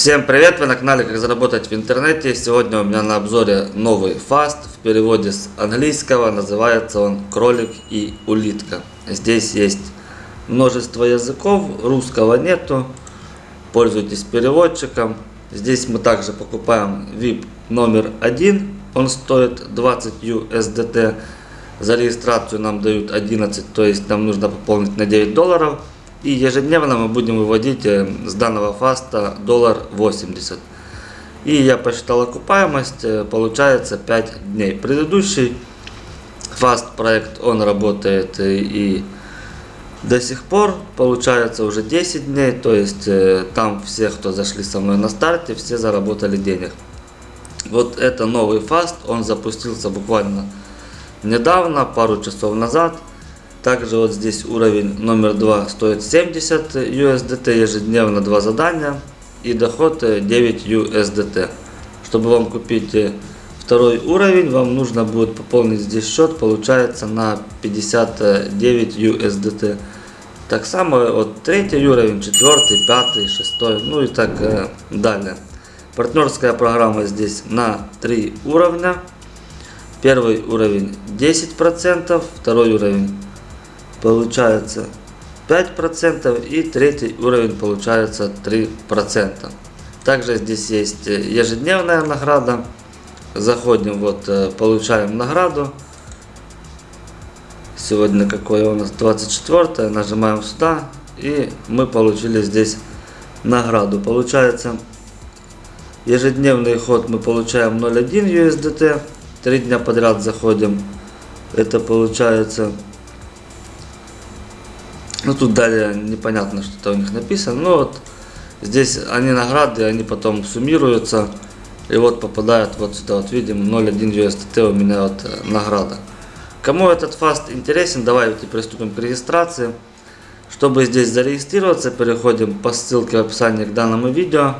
Всем привет! Вы на канале Как заработать в интернете. Сегодня у меня на обзоре новый фаст. В переводе с английского называется он кролик и улитка. Здесь есть множество языков, русского нету. Пользуйтесь переводчиком. Здесь мы также покупаем VIP номер один. Он стоит 20 USDT. За регистрацию нам дают 11, то есть нам нужно пополнить на 9 долларов. И ежедневно мы будем выводить э, с данного fast а доллар 80. И я посчитал окупаемость, э, получается 5 дней. Предыдущий fast проект, он работает э, и до сих пор, получается уже 10 дней, то есть там все, кто зашли со мной на старте, все заработали денег. Вот это новый fast, он запустился буквально недавно, пару часов назад. Также вот здесь уровень номер 2 стоит 70 USDT, ежедневно 2 задания и доход 9 USDT. Чтобы вам купить э, второй уровень, вам нужно будет пополнить здесь счет, получается на 59 USDT. Так само вот третий уровень, четвертый, пятый, шестой, ну и так э, далее. Партнерская программа здесь на 3 уровня. Первый уровень 10%, второй уровень получается 5% и третий уровень получается 3%. Также здесь есть э, ежедневная награда. Заходим, вот э, получаем награду. Сегодня какое у нас 24 нажимаем сюда и мы получили здесь награду. Получается ежедневный ход мы получаем 0.1 USDT. Три дня подряд заходим. Это получается ну тут далее непонятно, что-то у них написано. Но вот здесь они награды, они потом суммируются. И вот попадают вот сюда, вот видим, 0.1 USDT у меня вот э, награда. Кому этот фаст интересен, давайте приступим к регистрации. Чтобы здесь зарегистрироваться, переходим по ссылке в описании к данному видео.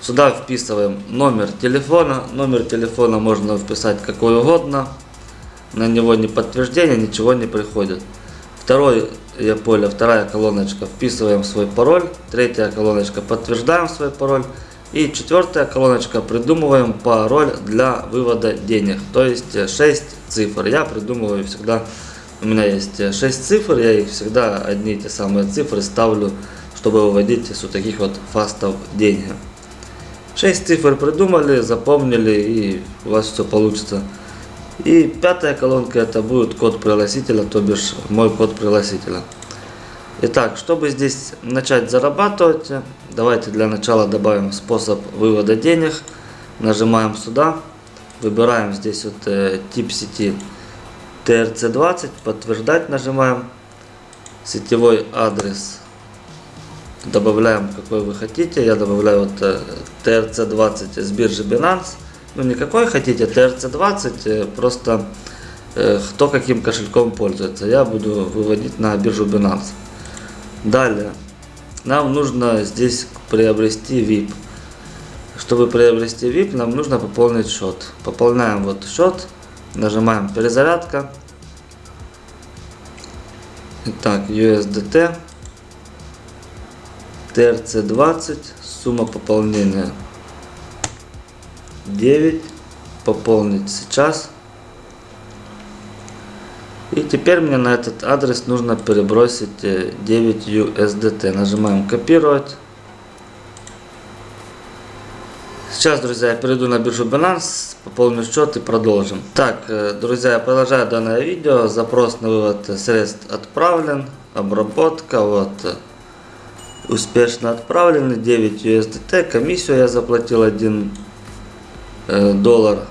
Сюда вписываем номер телефона. Номер телефона можно вписать какой угодно. На него не подтверждение, ничего не приходит. Второй я поле, вторая колоночка, вписываем свой пароль. Третья колоночка, подтверждаем свой пароль. И четвертая колоночка, придумываем пароль для вывода денег. То есть 6 цифр. Я придумываю всегда, у меня есть 6 цифр, я их всегда одни и те самые цифры ставлю, чтобы выводить с вот таких вот фастов деньги. 6 цифр придумали, запомнили и у вас все получится. И пятая колонка это будет код пригласителя, то бишь мой код пригласителя. Итак, чтобы здесь начать зарабатывать, давайте для начала добавим способ вывода денег. Нажимаем сюда, выбираем здесь вот э, тип сети TRC20, подтверждать нажимаем, сетевой адрес. Добавляем какой вы хотите, я добавляю вот э, TRC20 с биржи Binance ну не какой хотите, TRC20, э, просто э, кто каким кошельком пользуется. Я буду выводить на биржу Binance. Далее, нам нужно здесь приобрести VIP. Чтобы приобрести VIP, нам нужно пополнить счет. Пополняем вот счет, нажимаем перезарядка. Итак, USDT, TRC20, сумма пополнения 9 пополнить сейчас. И теперь мне на этот адрес нужно перебросить 9 USDT. Нажимаем копировать. Сейчас, друзья, я перейду на биржу Binance, пополню счет и продолжим. Так, э, друзья, я продолжаю данное видео. Запрос на вывод средств отправлен. Обработка, вот. Успешно отправлены 9 USDT. Комиссию я заплатил 1 Э, доллар.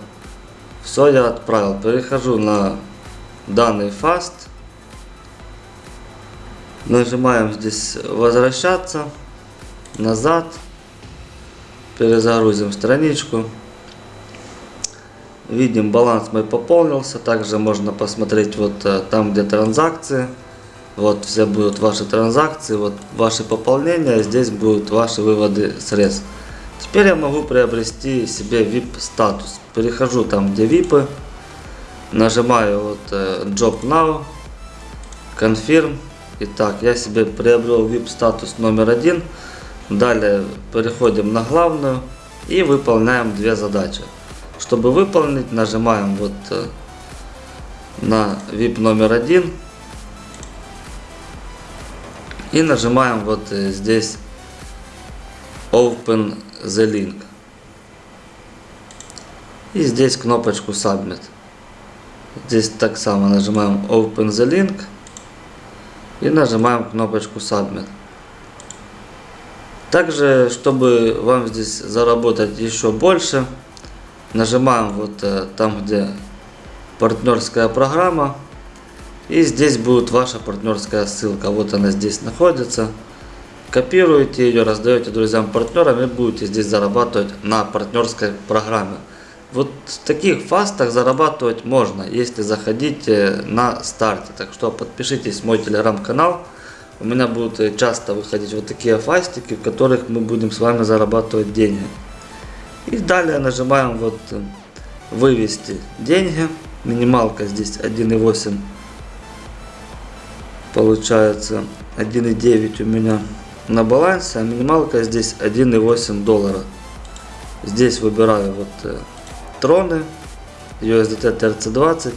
Все, я отправил. Перехожу на данный фаст. Нажимаем здесь возвращаться. Назад. Перезагрузим страничку. Видим, баланс мой пополнился. Также можно посмотреть вот э, там, где транзакции. Вот все будут ваши транзакции, вот ваши пополнения. Здесь будут ваши выводы средств. Теперь я могу приобрести себе VIP статус. Перехожу там, где VIP. Нажимаю вот э, Job Now. Confirm. Итак, я себе приобрел VIP статус номер один. Далее переходим на главную и выполняем две задачи. Чтобы выполнить, нажимаем вот э, на VIP номер один и нажимаем вот э, здесь Open the Link. И здесь кнопочку Submit. Здесь так само нажимаем Open the Link и нажимаем кнопочку Submit. Также, чтобы вам здесь заработать еще больше, нажимаем вот э, там, где партнерская программа. И здесь будет ваша партнерская ссылка. Вот она здесь находится. Копируете ее, раздаете друзьям, партнерам и будете здесь зарабатывать на партнерской программе. Вот в таких фастах зарабатывать можно, если заходите на старте. Так что подпишитесь в мой телеграм-канал. У меня будут часто выходить вот такие фастики, в которых мы будем с вами зарабатывать деньги. И далее нажимаем вот вывести деньги. Минималка здесь 1.8. Получается 1.9 у меня на балансе, а минималка здесь 1.8 доллара. Здесь выбираю вот э, троны, USDT TRC20.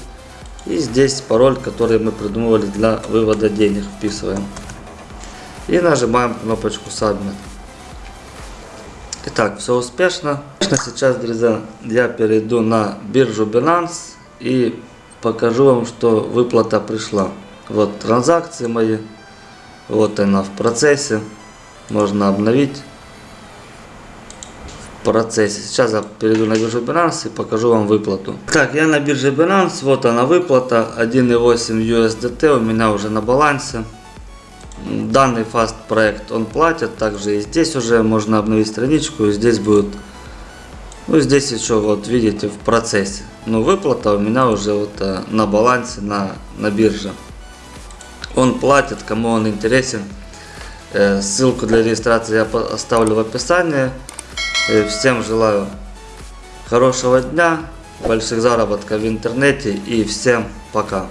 И здесь пароль, который мы придумывали для вывода денег, вписываем. И нажимаем кнопочку Submit. Итак, все успешно. Сейчас, друзья, я перейду на биржу Binance и покажу вам, что выплата пришла. Вот транзакции мои. Вот она в процессе. Можно обновить в процессе. Сейчас я перейду на биржу Binance и покажу вам выплату. Так, я на бирже Binance. Вот она выплата. 1.8 USDT у меня уже на балансе. Данный фаст проект он платит. Также и здесь уже можно обновить страничку. И здесь будет ну, здесь еще, вот видите, в процессе. Но выплата у меня уже вот э, на балансе, на, на бирже. Он платит, кому он интересен. Э, ссылку для регистрации я оставлю в описании. Всем желаю хорошего дня, больших заработков в интернете и всем пока.